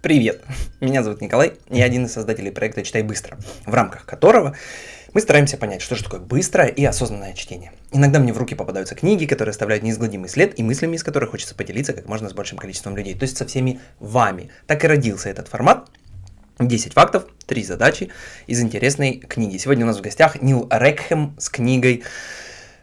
Привет! Меня зовут Николай, я один из создателей проекта «Читай быстро», в рамках которого мы стараемся понять, что же такое быстрое и осознанное чтение. Иногда мне в руки попадаются книги, которые оставляют неизгладимый след и мыслями, из которых хочется поделиться как можно с большим количеством людей, то есть со всеми вами. Так и родился этот формат. 10 фактов, 3 задачи из интересной книги. Сегодня у нас в гостях Нил Рекхем с книгой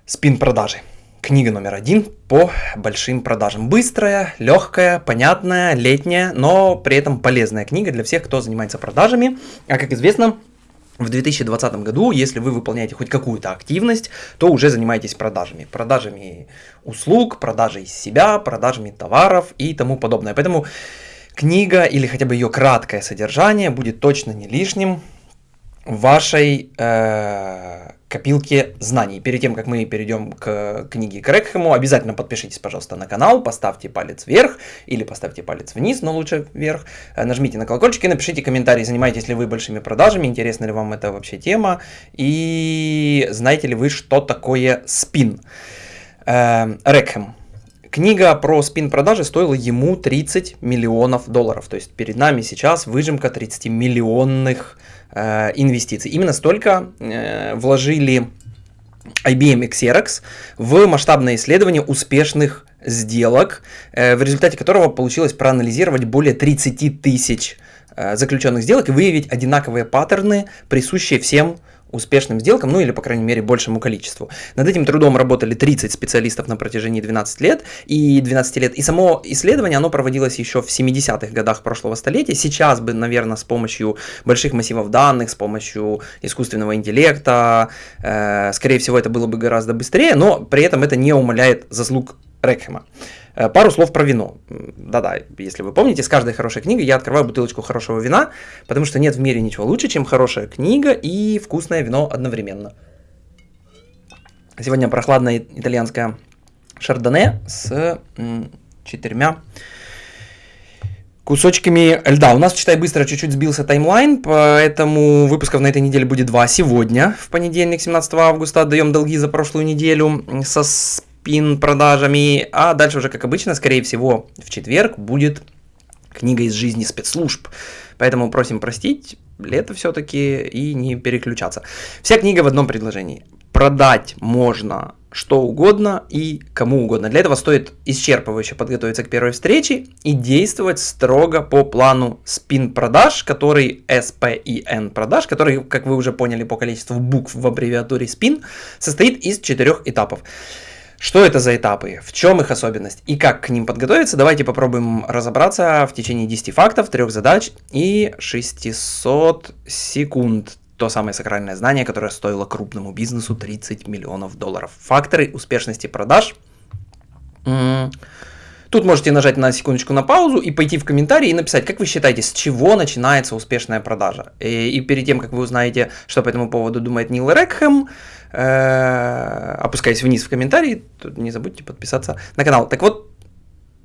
«Спин продажи» книга номер один по большим продажам. Быстрая, легкая, понятная, летняя, но при этом полезная книга для всех, кто занимается продажами. А как известно, в 2020 году, если вы выполняете хоть какую-то активность, то уже занимаетесь продажами. Продажами услуг, продажей себя, продажами товаров и тому подобное. Поэтому книга или хотя бы ее краткое содержание будет точно не лишним вашей э, копилке знаний. Перед тем, как мы перейдем к книге Крекхему, обязательно подпишитесь, пожалуйста, на канал, поставьте палец вверх или поставьте палец вниз, но лучше вверх, э, нажмите на колокольчик и напишите комментарий, занимаетесь ли вы большими продажами, интересна ли вам эта вообще тема и знаете ли вы, что такое спин. Э, Рекхем. Книга про спин-продажи стоила ему 30 миллионов долларов. То есть перед нами сейчас выжимка 30 миллионных э, инвестиций. Именно столько э, вложили IBM и Xerox в масштабное исследование успешных сделок, э, в результате которого получилось проанализировать более 30 тысяч э, заключенных сделок и выявить одинаковые паттерны, присущие всем успешным сделкам, ну или, по крайней мере, большему количеству. Над этим трудом работали 30 специалистов на протяжении 12 лет и 12 лет. И само исследование, оно проводилось еще в 70-х годах прошлого столетия. Сейчас бы, наверное, с помощью больших массивов данных, с помощью искусственного интеллекта, э, скорее всего, это было бы гораздо быстрее, но при этом это не умаляет заслуг Рекхема. Э, пару слов про вино. Да-да, если вы помните, с каждой хорошей книгой я открываю бутылочку хорошего вина, потому что нет в мире ничего лучше, чем хорошая книга и вкусное вино одновременно. Сегодня прохладное итальянское шардоне с четырьмя кусочками льда. У нас, читай быстро, чуть-чуть сбился таймлайн, поэтому выпусков на этой неделе будет два. Сегодня, в понедельник, 17 августа, отдаем долги за прошлую неделю со спин продажами, а дальше уже, как обычно, скорее всего, в четверг будет книга из жизни спецслужб. Поэтому просим простить, лето все-таки и не переключаться. Вся книга в одном предложении. Продать можно что угодно и кому угодно. Для этого стоит исчерпывающе подготовиться к первой встрече и действовать строго по плану спин продаж, который SPIN продаж, который, как вы уже поняли по количеству букв в аббревиатуре спин, состоит из четырех этапов. Что это за этапы, в чем их особенность и как к ним подготовиться, давайте попробуем разобраться в течение 10 фактов, 3 задач и 600 секунд. То самое сакральное знание, которое стоило крупному бизнесу 30 миллионов долларов. Факторы успешности продаж. Тут можете нажать на секундочку на паузу и пойти в комментарии и написать, как вы считаете, с чего начинается успешная продажа. И, и перед тем, как вы узнаете, что по этому поводу думает Нил Рекхэм, Э, опускаясь вниз в комментарии, не забудьте подписаться на канал. Так вот,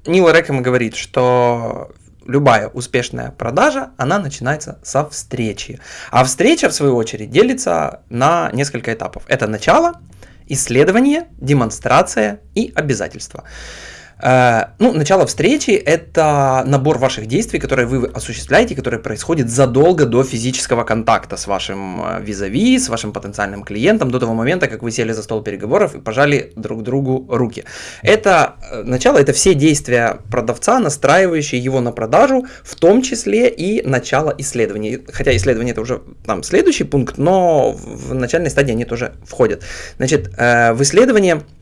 Нил Реком говорит, что любая успешная продажа, она начинается со встречи. А встреча, в свою очередь, делится на несколько этапов. Это начало, исследование, демонстрация и обязательства. Э, ну, начало встречи – это набор ваших действий, которые вы осуществляете, которые происходят задолго до физического контакта с вашим э, визави, с вашим потенциальным клиентом, до того момента, как вы сели за стол переговоров и пожали друг другу руки. Это э, начало – это все действия продавца, настраивающие его на продажу, в том числе и начало исследования. Хотя исследование – это уже там следующий пункт, но в начальной стадии они тоже входят. Значит, в исследование –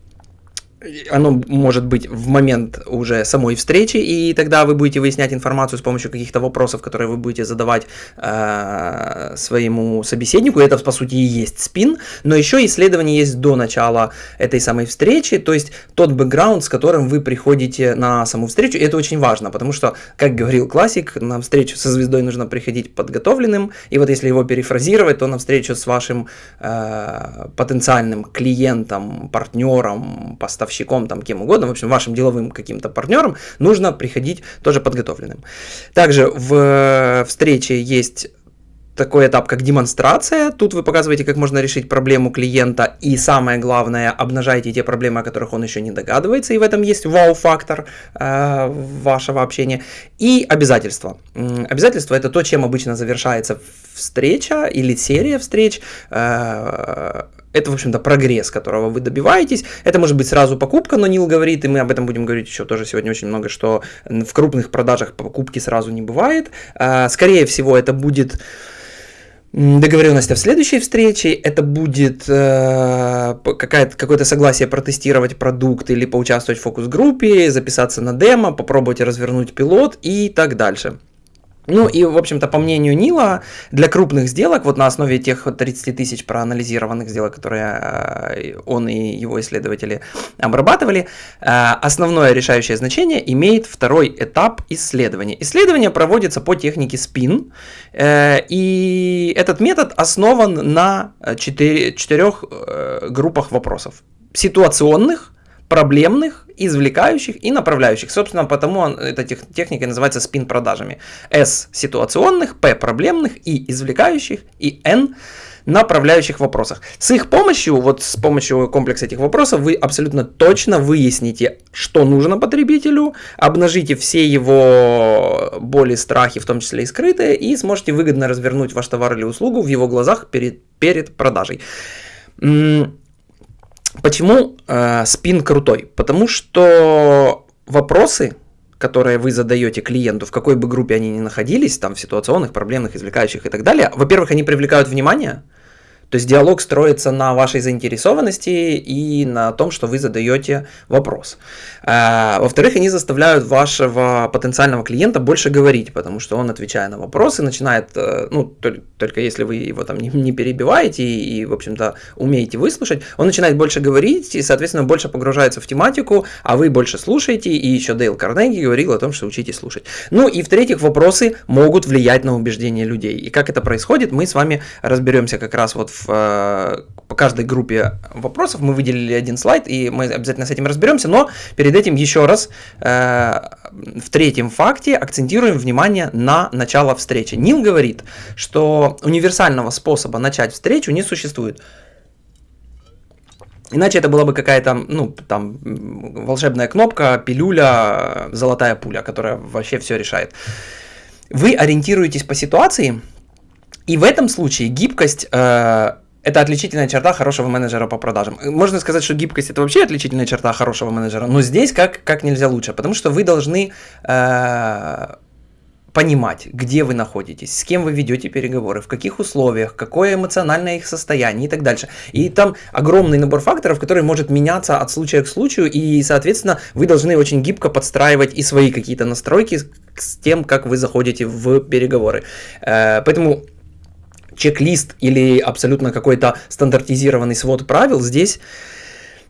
оно может быть в момент уже самой встречи, и тогда вы будете выяснять информацию с помощью каких-то вопросов, которые вы будете задавать э, своему собеседнику. Это, по сути, и есть спин, но еще исследование есть до начала этой самой встречи, то есть тот бэкграунд, с которым вы приходите на саму встречу. И это очень важно, потому что, как говорил классик, на встречу со звездой нужно приходить подготовленным, и вот если его перефразировать, то на встречу с вашим э, потенциальным клиентом, партнером, поставщиком, поставщиком, там, кем угодно, в общем, вашим деловым каким-то партнером, нужно приходить тоже подготовленным. Также в встрече есть такой этап, как демонстрация. Тут вы показываете, как можно решить проблему клиента, и самое главное, обнажаете те проблемы, о которых он еще не догадывается, и в этом есть вау-фактор э, вашего общения. И обязательства. Обязательства это то, чем обычно завершается встреча или серия встреч. Э, это, в общем-то, прогресс, которого вы добиваетесь. Это может быть сразу покупка, но Нил говорит, и мы об этом будем говорить еще тоже сегодня очень много, что в крупных продажах покупки сразу не бывает. Э, скорее всего, это будет договоренность о следующей встрече, это будет э, какое-то согласие протестировать продукт или поучаствовать в фокус-группе, записаться на демо, попробовать развернуть пилот и так дальше. Ну и, в общем-то, по мнению Нила, для крупных сделок, вот на основе тех 30 тысяч проанализированных сделок, которые э, он и его исследователи обрабатывали, э, основное решающее значение имеет второй этап исследования. Исследование проводится по технике SPIN, э, и этот метод основан на четыре, четырех группах вопросов. Ситуационных, проблемных, извлекающих и направляющих. Собственно, потому эта тех, техника называется спин-продажами. S ситуационных, P проблемных, И извлекающих и N направляющих вопросах. С их помощью, вот с помощью комплекса этих вопросов, вы абсолютно точно выясните, что нужно потребителю, обнажите все его боли, страхи, в том числе и скрытые, и сможете выгодно развернуть ваш товар или услугу в его глазах перед, перед продажей. Почему э, спин крутой? Потому что вопросы, которые вы задаете клиенту, в какой бы группе они ни находились, там в ситуационных, проблемных, извлекающих и так далее, во-первых, они привлекают внимание, то есть диалог строится на вашей заинтересованности и на том, что вы задаете вопрос. А, во-вторых, они заставляют вашего потенциального клиента больше говорить, потому что он, отвечая на вопросы, начинает, э, ну, только если вы его там не перебиваете и, в общем-то, умеете выслушать, он начинает больше говорить и, соответственно, больше погружается в тематику, а вы больше слушаете, и еще Дейл Карнеги говорил о том, что учитесь слушать. Ну и, в-третьих, вопросы могут влиять на убеждения людей. И как это происходит, мы с вами разберемся как раз вот э, по каждой группе вопросов мы выделили один слайд, и мы обязательно с этим разберемся, но перед этим еще раз э, в третьем факте акцентируем внимание на начало встречи. Нил говорит, что универсального способа начать встречу не существует. Иначе это была бы какая-то, ну, там, волшебная кнопка, пилюля, золотая пуля, которая вообще все решает. Вы ориентируетесь по ситуации, и в этом случае гибкость э, это отличительная черта хорошего менеджера по продажам. Можно сказать, что гибкость это вообще отличительная черта хорошего менеджера, но здесь как, как нельзя лучше, потому что вы должны э, понимать, где вы находитесь, с кем вы ведете переговоры, в каких условиях, какое эмоциональное их состояние и так дальше. И там огромный набор факторов, который может меняться от случая к случаю, и, соответственно, вы должны очень гибко подстраивать и свои какие-то настройки с тем, как вы заходите в переговоры. Э, поэтому чек-лист или абсолютно какой-то стандартизированный свод правил здесь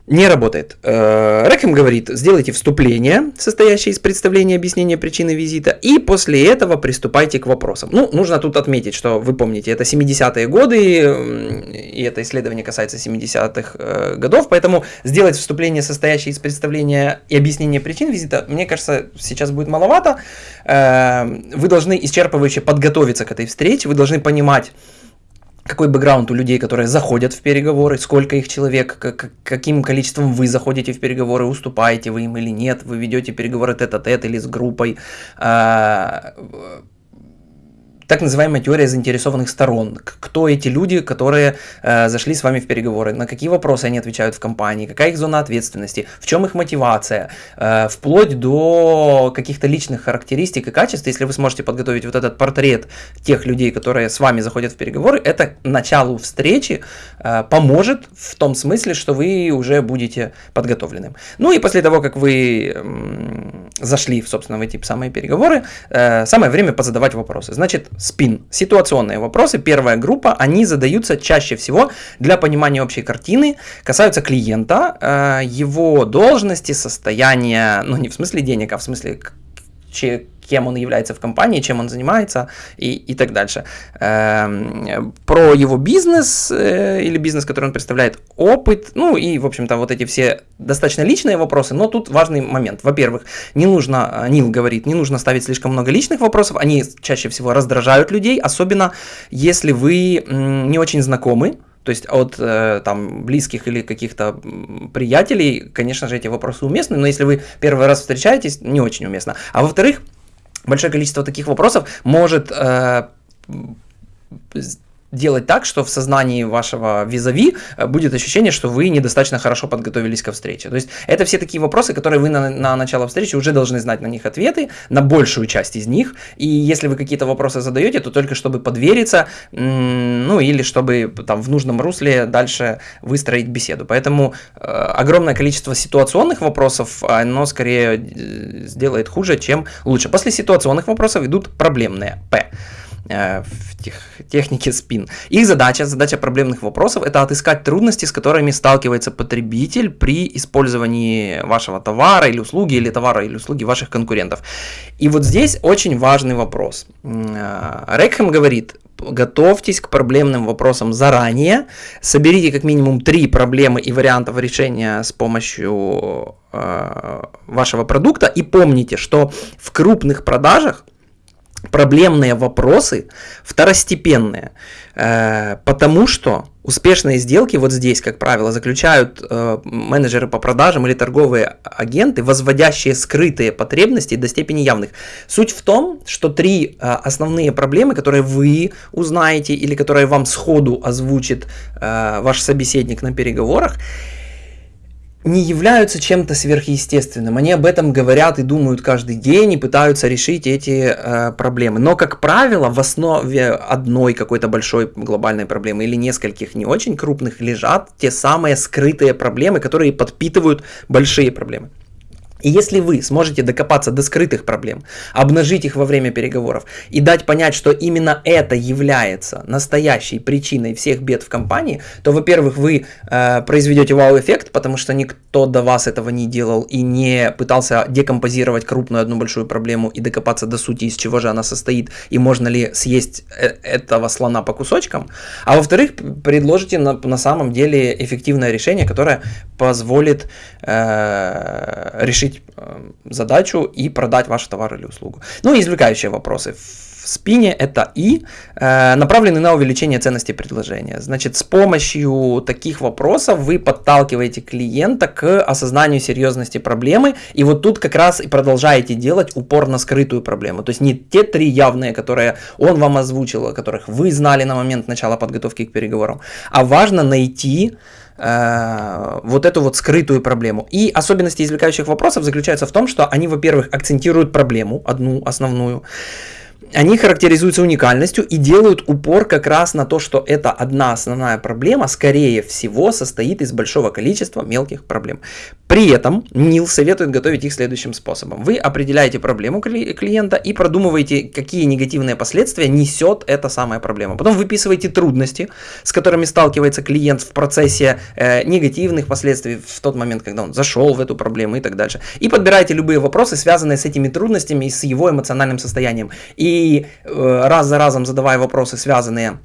не работает. Э, Рэкем говорит, сделайте вступление, состоящее из представления объяснения причины визита, и после этого приступайте к вопросам. Ну, нужно тут отметить, что вы помните, это 70-е годы, и это исследование касается 70-х э, годов, поэтому сделать вступление, состоящее из представления и объяснения причин визита, мне кажется, сейчас будет маловато. Э, вы должны исчерпывающе подготовиться к этой встрече, вы должны понимать, какой бэкграунд у людей, которые заходят в переговоры, сколько их человек, как, каким количеством вы заходите в переговоры, уступаете вы им или нет, вы ведете переговоры тет-а-тет или с группой, а, так называемая теория заинтересованных сторон. Кто эти люди, которые э, зашли с вами в переговоры, на какие вопросы они отвечают в компании, какая их зона ответственности, в чем их мотивация, э, вплоть до каких-то личных характеристик и качеств. Если вы сможете подготовить вот этот портрет тех людей, которые с вами заходят в переговоры, это началу встречи э, поможет в том смысле, что вы уже будете подготовленным. Ну и после того, как вы э, зашли, собственно, в эти самые переговоры, э, самое время позадавать вопросы. Значит, спин. Ситуационные вопросы, первая группа, они задаются чаще всего для понимания общей картины, касаются клиента, э, его должности, состояния, ну не в смысле денег, а в смысле кем он является в компании, чем он занимается и, и так дальше. Эм, про его бизнес э, или бизнес, который он представляет, опыт, ну и, в общем-то, вот эти все достаточно личные вопросы, но тут важный момент. Во-первых, не нужно, Нил говорит, не нужно ставить слишком много личных вопросов, они чаще всего раздражают людей, особенно если вы не очень знакомы, то есть от э, там близких или каких-то приятелей, конечно же, эти вопросы уместны, но если вы первый раз встречаетесь, не очень уместно. А во-вторых, большое количество таких вопросов может э, делать так, что в сознании вашего визави э, будет ощущение, что вы недостаточно хорошо подготовились ко встрече. То есть это все такие вопросы, которые вы на, на начало встречи уже должны знать на них ответы, на большую часть из них. И если вы какие-то вопросы задаете, то только чтобы подвериться, ну или чтобы там в нужном русле дальше выстроить беседу. Поэтому э, огромное количество ситуационных вопросов, оно скорее э, сделает хуже, чем лучше. После ситуационных вопросов идут проблемные П. Э, в тех, технике спин. Их задача, задача проблемных вопросов, это отыскать трудности, с которыми сталкивается потребитель при использовании вашего товара или услуги, или товара или услуги ваших конкурентов. И вот здесь очень важный вопрос. Э, Рекхем говорит, готовьтесь к проблемным вопросам заранее, соберите как минимум три проблемы и вариантов решения с помощью э, вашего продукта и помните, что в крупных продажах проблемные вопросы второстепенные, э, потому что успешные сделки вот здесь, как правило, заключают э, менеджеры по продажам или торговые агенты, возводящие скрытые потребности до степени явных. Суть в том, что три э, основные проблемы, которые вы узнаете или которые вам сходу озвучит ваш собеседник на переговорах, не являются чем-то сверхъестественным. Они об этом говорят и думают каждый день и пытаются решить эти э, проблемы. Но, как правило, в основе одной какой-то большой глобальной проблемы или нескольких не очень крупных лежат те самые скрытые проблемы, которые подпитывают большие проблемы. И если вы сможете докопаться до скрытых проблем, обнажить их во время переговоров и дать понять, что именно это является настоящей причиной всех бед в компании, то, во-первых, вы э, произведете вау-эффект, потому что никто до вас этого не делал и не пытался декомпозировать крупную одну большую проблему и докопаться до сути, из чего же она состоит, и можно ли съесть э этого слона по кусочкам. А во-вторых, предложите на, на самом деле эффективное решение, которое позволит э, решить решить э, задачу и продать ваш товар или услугу. Ну и извлекающие вопросы. Спине это и э, направлены на увеличение ценности предложения. Значит, с помощью таких вопросов вы подталкиваете клиента к осознанию серьезности проблемы, и вот тут как раз и продолжаете делать упор на скрытую проблему. То есть не те три явные, которые он вам озвучил, о которых вы знали на момент начала подготовки к переговорам, а важно найти Э, вот эту вот скрытую проблему. И особенности извлекающих вопросов заключаются в том, что они, во-первых, акцентируют проблему, одну основную, они характеризуются уникальностью и делают упор как раз на то, что эта одна основная проблема, скорее всего, состоит из большого количества мелких проблем. При этом Нил советует готовить их следующим способом. Вы определяете проблему клиента и продумываете, какие негативные последствия несет эта самая проблема. Потом выписываете трудности, с которыми сталкивается клиент в процессе э, негативных последствий в тот момент, когда он зашел в эту проблему и так дальше. И подбираете любые вопросы, связанные с этими трудностями и с его эмоциональным состоянием. И и э, раз за разом задавая вопросы, связанные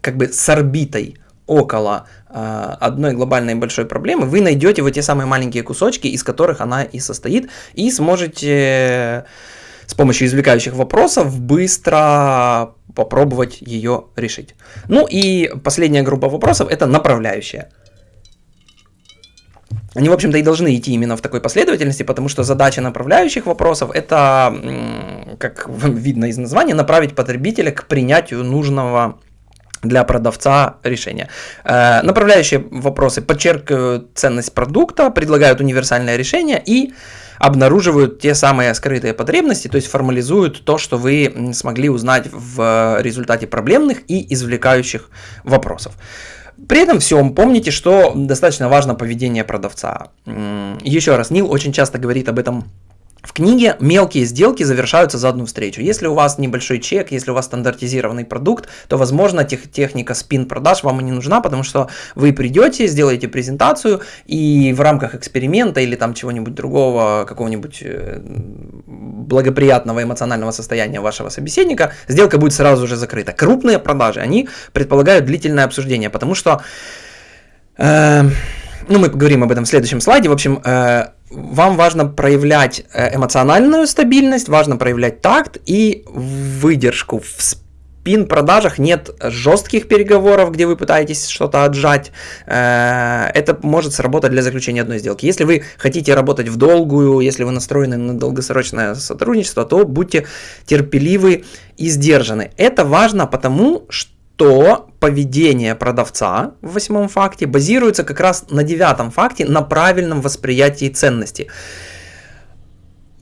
как бы с орбитой около э, одной глобальной большой проблемы, вы найдете вот те самые маленькие кусочки, из которых она и состоит, и сможете с помощью извлекающих вопросов быстро попробовать ее решить. Ну и последняя группа вопросов это направляющая. Они, в общем-то, и должны идти именно в такой последовательности, потому что задача направляющих вопросов – это, как видно из названия, направить потребителя к принятию нужного для продавца решения. Э, направляющие вопросы подчеркивают ценность продукта, предлагают универсальное решение и обнаруживают те самые скрытые потребности, то есть формализуют то, что вы смогли узнать в результате проблемных и извлекающих вопросов. При этом всем помните, что достаточно важно поведение продавца. Еще раз, Нил очень часто говорит об этом В книге мелкие сделки завершаются за одну встречу. Если у вас небольшой чек, если у вас стандартизированный продукт, то, возможно, тех, техника спин-продаж вам и не нужна, потому что вы придете, сделаете презентацию, и в рамках эксперимента или там чего-нибудь другого, какого-нибудь э, благоприятного эмоционального состояния вашего собеседника, сделка будет сразу же закрыта. Крупные продажи, они предполагают длительное обсуждение, потому что... Э, ну, мы поговорим об этом в следующем слайде. В общем, э, вам важно проявлять э, эмоциональную стабильность, важно проявлять такт и выдержку. В спин-продажах нет жестких переговоров, где вы пытаетесь что-то отжать. Э, это может сработать для заключения одной сделки. Если вы хотите работать в долгую, если вы настроены на долгосрочное сотрудничество, то будьте терпеливы и сдержаны. Это важно потому, что то поведение продавца в восьмом факте базируется как раз на девятом факте, на правильном восприятии ценности.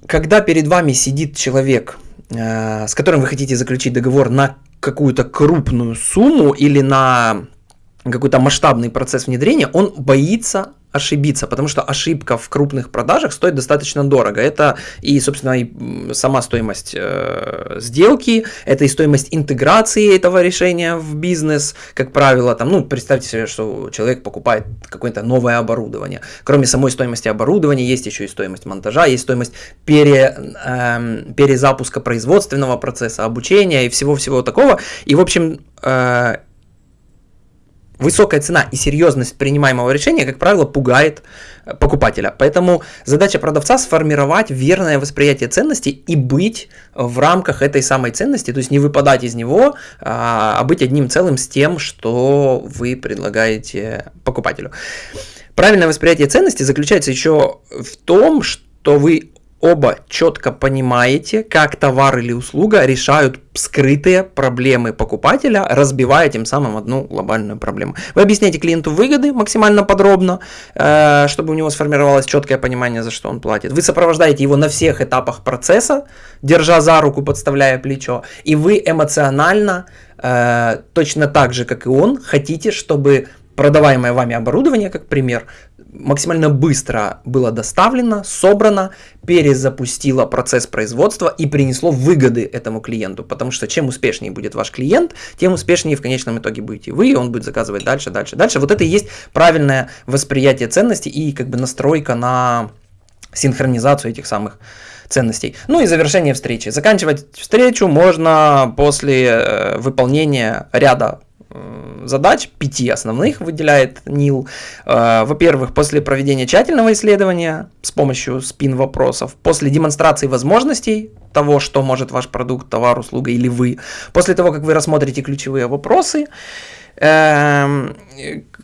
Когда перед вами сидит человек, э, с которым вы хотите заключить договор на какую-то крупную сумму или на какой-то масштабный процесс внедрения, он боится ошибиться, потому что ошибка в крупных продажах стоит достаточно дорого. Это и, собственно, и сама стоимость э, сделки, это и стоимость интеграции этого решения в бизнес, как правило. Там, ну, представьте себе, что человек покупает какое-то новое оборудование. Кроме самой стоимости оборудования, есть еще и стоимость монтажа, есть стоимость пере, э, перезапуска производственного процесса, обучения и всего-всего такого. И, в общем, э, Высокая цена и серьезность принимаемого решения, как правило, пугает э, покупателя. Поэтому задача продавца сформировать верное восприятие ценности и быть в рамках этой самой ценности, то есть не выпадать из него, а, а быть одним целым с тем, что вы предлагаете покупателю. Правильное восприятие ценности заключается еще в том, что вы оба четко понимаете, как товар или услуга решают скрытые проблемы покупателя, разбивая тем самым одну глобальную проблему. Вы объясняете клиенту выгоды максимально подробно, э, чтобы у него сформировалось четкое понимание, за что он платит. Вы сопровождаете его на всех этапах процесса, держа за руку, подставляя плечо, и вы эмоционально, э, точно так же, как и он, хотите, чтобы продаваемое вами оборудование, как пример, максимально быстро было доставлено, собрано, перезапустило процесс производства и принесло выгоды этому клиенту. Потому что чем успешнее будет ваш клиент, тем успешнее в конечном итоге будете вы, и он будет заказывать дальше, дальше, дальше. Вот это и есть правильное восприятие ценностей и как бы настройка на синхронизацию этих самых ценностей. Ну и завершение встречи. Заканчивать встречу можно после э, выполнения ряда задач, пяти основных выделяет НИЛ. Э, во-первых, после проведения тщательного исследования с помощью спин-вопросов, после демонстрации возможностей того, что может ваш продукт, товар, услуга или вы, после того, как вы рассмотрите ключевые вопросы,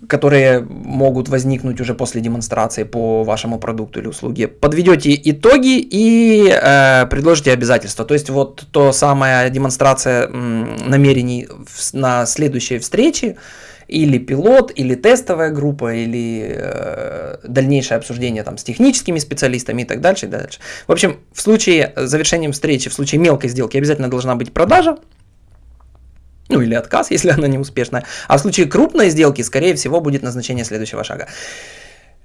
которые могут возникнуть уже после демонстрации по вашему продукту или услуге. Подведете итоги и э, предложите обязательства. То есть вот то самая демонстрация намерений на следующей встрече, или пилот, или тестовая группа, или э, дальнейшее обсуждение там, с техническими специалистами и так дальше, и дальше. В общем, в случае завершения встречи, в случае мелкой сделки обязательно должна быть продажа, ну или отказ, если она не успешная. А в случае крупной сделки, скорее всего, будет назначение следующего шага.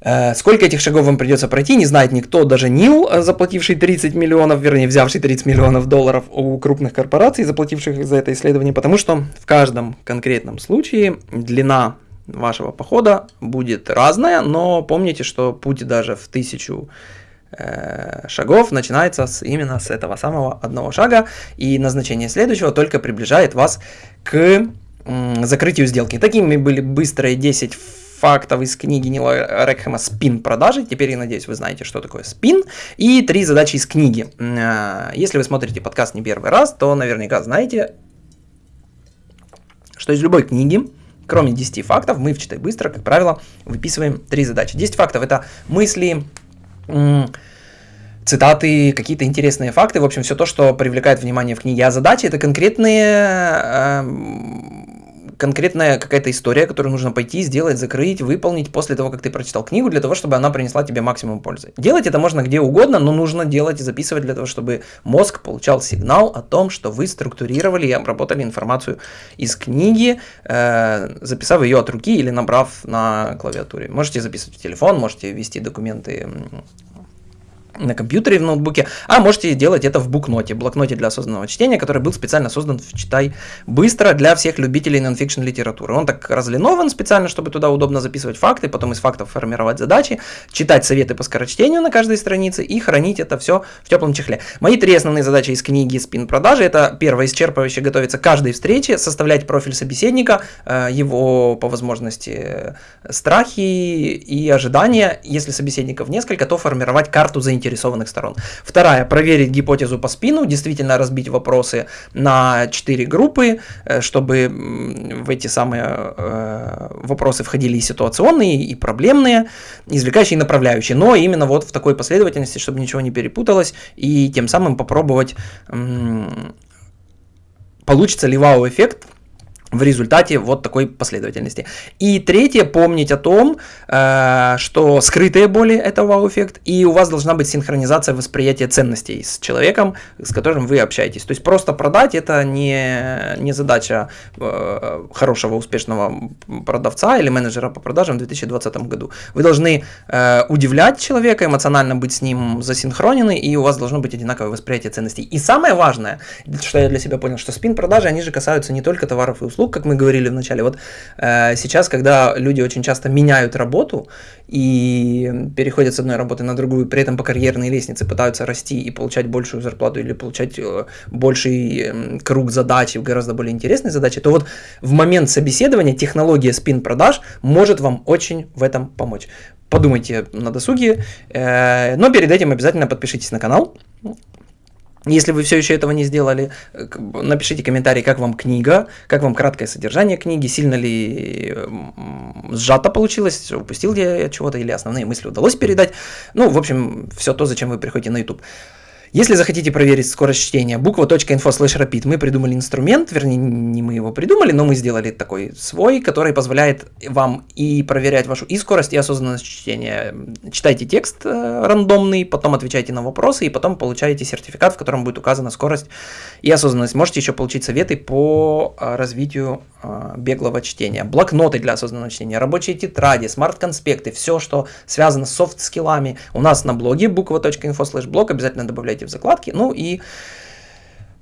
Э, сколько этих шагов вам придется пройти, не знает никто, даже Нил, э, заплативший 30 миллионов, вернее, взявший 30 миллионов долларов у крупных корпораций, заплативших за это исследование, потому что в каждом конкретном случае длина вашего похода будет разная, но помните, что путь даже в тысячу шагов начинается с, именно с этого самого одного шага, и назначение следующего только приближает вас к закрытию сделки. Такими были быстрые 10 фактов из книги Нила Рекхема «Спин продажи». Теперь, я надеюсь, вы знаете, что такое спин. И три задачи из книги. Э, если вы смотрите подкаст не первый раз, то наверняка знаете, что из любой книги Кроме 10 фактов, мы в «Читай быстро», как правило, выписываем три задачи. 10 фактов – это мысли, цитаты, какие-то интересные факты, в общем, все то, что привлекает внимание в книге. А задачи это конкретные, эм, конкретная какая-то история, которую нужно пойти, сделать, закрыть, выполнить после того, как ты прочитал книгу, для того, чтобы она принесла тебе максимум пользы. Делать это можно где угодно, но нужно делать и записывать для того, чтобы мозг получал сигнал о том, что вы структурировали и обработали информацию из книги, э, записав ее от руки или набрав на клавиатуре. Можете записывать в телефон, можете ввести документы на компьютере, в ноутбуке, а можете делать это в букноте, блокноте для осознанного чтения, который был специально создан в «Читай быстро» для всех любителей нонфикшн литературы. Он так разлинован специально, чтобы туда удобно записывать факты, потом из фактов формировать задачи, читать советы по скорочтению на каждой странице и хранить это все в теплом чехле. Мои три основные задачи из книги «Спин продажи» — это первое, исчерпывающе готовиться к каждой встрече, составлять профиль собеседника, э, его по возможности страхи и ожидания. Если собеседников несколько, то формировать карту заинтересованных сторон. Вторая, проверить гипотезу по спину, действительно разбить вопросы на четыре группы, э, чтобы в эти самые э, вопросы входили и ситуационные, и проблемные, извлекающие и направляющие, но именно вот в такой последовательности, чтобы ничего не перепуталось, и тем самым попробовать получится ли вау-эффект в результате вот такой последовательности. И третье, помнить о том, э, что скрытые боли – это вау-эффект, и у вас должна быть синхронизация восприятия ценностей с человеком, с которым вы общаетесь. То есть просто продать – это не, не задача э, хорошего, успешного продавца или менеджера по продажам в 2020 году. Вы должны э, удивлять человека, эмоционально быть с ним засинхронены, и у вас должно быть одинаковое восприятие ценностей. И самое важное, что я для себя понял, что спин-продажи, они же касаются не только товаров и услуг, услуг, как мы говорили в начале. Вот э, сейчас, когда люди очень часто меняют работу и переходят с одной работы на другую, при этом по карьерной лестнице пытаются расти и получать большую зарплату или получать э, больший э, круг задач, гораздо более интересные задачи, то вот в момент собеседования технология спин-продаж может вам очень в этом помочь. Подумайте на досуге, э, но перед этим обязательно подпишитесь на канал, если вы все еще этого не сделали, э, напишите комментарий, как вам книга, как вам краткое содержание книги, сильно ли сжато получилось, упустил я чего-то или основные мысли удалось передать. Ну, в общем, все то, зачем вы приходите на YouTube. Если захотите проверить скорость чтения, буква.info slash rapid, мы придумали инструмент, вернее, не мы его придумали, но мы сделали такой свой, который позволяет вам и проверять вашу и скорость, и осознанность чтения. Читайте текст э, рандомный, потом отвечайте на вопросы, и потом получаете сертификат, в котором будет указана скорость и осознанность. Можете еще получить советы по э, развитию э, беглого чтения. Блокноты для осознанного чтения, рабочие тетради, smart-конспекты, все, что связано с soft skill ами. У нас на блоге буква.info slash blog обязательно добавляйте добавляете в закладки. Ну и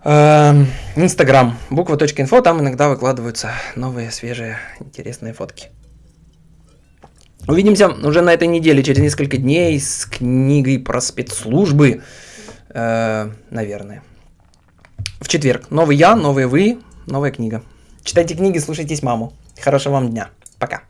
эм, Инстаграм, буква.info, там иногда выкладываются новые, свежие, интересные фотки. Увидимся уже на этой неделе, через несколько дней, с книгой про спецслужбы, э, наверное. В четверг. Новый я, новые вы, новая книга. Читайте книги, слушайтесь маму. Хорошего вам дня. Пока.